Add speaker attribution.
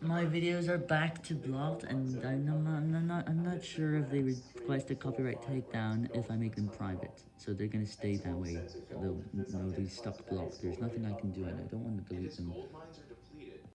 Speaker 1: My videos are back to blocked, and I'm not, I'm not, I'm not sure if they request a copyright takedown if I make them private. So they're gonna stay that way. They'll, they'll be stuck blocked. There's nothing I can do, and I don't want to delete them.